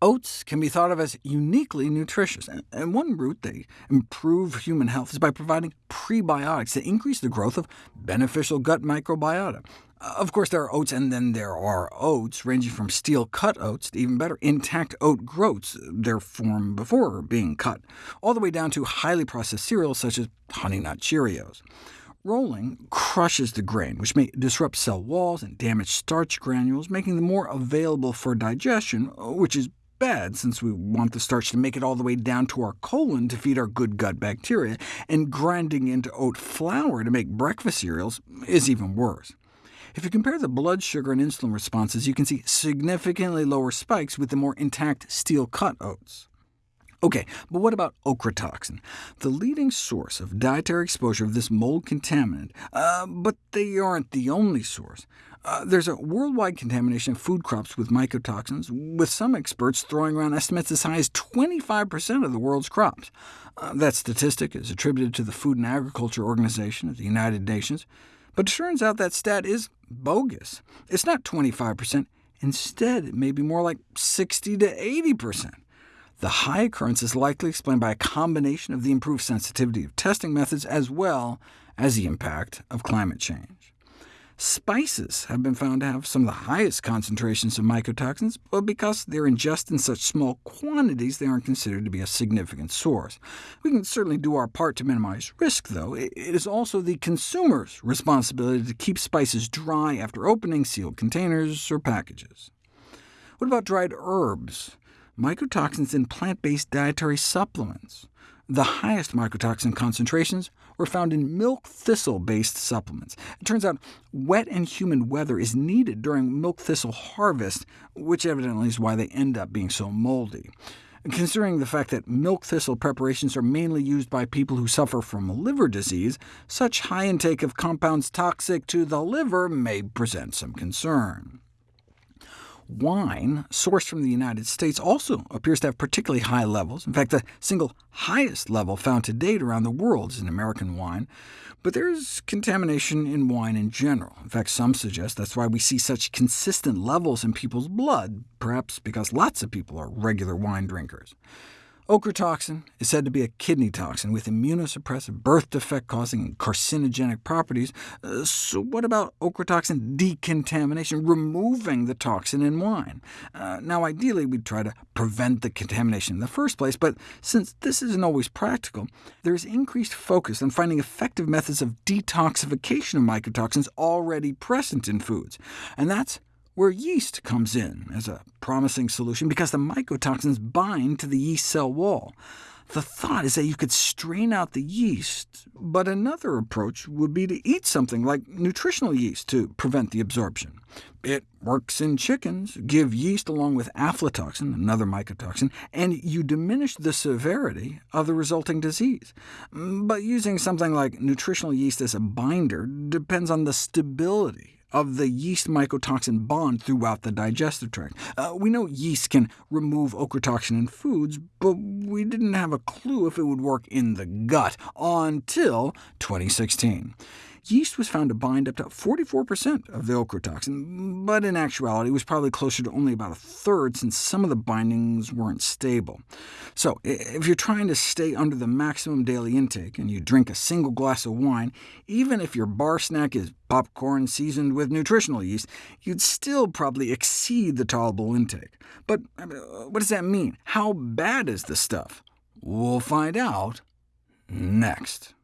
Oats can be thought of as uniquely nutritious, and one route they improve human health is by providing prebiotics that increase the growth of beneficial gut microbiota. Uh, of course, there are oats, and then there are oats, ranging from steel-cut oats to even better, intact oat groats, their form before being cut, all the way down to highly processed cereals such as Honey Nut Cheerios. Rolling crushes the grain, which may disrupt cell walls and damage starch granules, making them more available for digestion, which is bad, since we want the starch to make it all the way down to our colon to feed our good gut bacteria, and grinding into oat flour to make breakfast cereals is even worse. If you compare the blood sugar and insulin responses, you can see significantly lower spikes with the more intact steel-cut oats. OK, but what about ochratoxin, the leading source of dietary exposure of this mold contaminant? Uh, but they aren't the only source. Uh, there's a worldwide contamination of food crops with mycotoxins, with some experts throwing around estimates as high as 25% of the world's crops. Uh, that statistic is attributed to the Food and Agriculture Organization of the United Nations, but it turns out that stat is bogus. It's not 25%. Instead, it may be more like 60 to 80%. The high occurrence is likely explained by a combination of the improved sensitivity of testing methods as well as the impact of climate change. Spices have been found to have some of the highest concentrations of mycotoxins, but because they're ingested in such small quantities, they aren't considered to be a significant source. We can certainly do our part to minimize risk, though. It is also the consumer's responsibility to keep spices dry after opening sealed containers or packages. What about dried herbs? Mycotoxins in plant-based dietary supplements. The highest mycotoxin concentrations were found in milk thistle-based supplements. It turns out wet and humid weather is needed during milk thistle harvest, which evidently is why they end up being so moldy. Considering the fact that milk thistle preparations are mainly used by people who suffer from liver disease, such high intake of compounds toxic to the liver may present some concern. Wine, sourced from the United States, also appears to have particularly high levels. In fact, the single highest level found to date around the world is in American wine. But there's contamination in wine in general. In fact, some suggest that's why we see such consistent levels in people's blood, perhaps because lots of people are regular wine drinkers. Ochratoxin is said to be a kidney toxin with immunosuppressive, birth defect-causing, and carcinogenic properties. Uh, so what about ochratoxin decontamination, removing the toxin in wine? Uh, now, ideally, we'd try to prevent the contamination in the first place, but since this isn't always practical, there is increased focus on finding effective methods of detoxification of mycotoxins already present in foods, and that's where yeast comes in as a promising solution because the mycotoxins bind to the yeast cell wall. The thought is that you could strain out the yeast, but another approach would be to eat something like nutritional yeast to prevent the absorption. It works in chickens. Give yeast along with aflatoxin, another mycotoxin, and you diminish the severity of the resulting disease. Mm, but using something like nutritional yeast as a binder depends on the stability of the yeast mycotoxin bond throughout the digestive tract. Uh, we know yeast can remove ochratoxin in foods, but we didn't have a clue if it would work in the gut until 2016 yeast was found to bind up to 44% of the ochratoxin, but in actuality it was probably closer to only about a third, since some of the bindings weren't stable. So if you're trying to stay under the maximum daily intake, and you drink a single glass of wine, even if your bar snack is popcorn seasoned with nutritional yeast, you'd still probably exceed the tolerable intake. But what does that mean? How bad is the stuff? We'll find out next.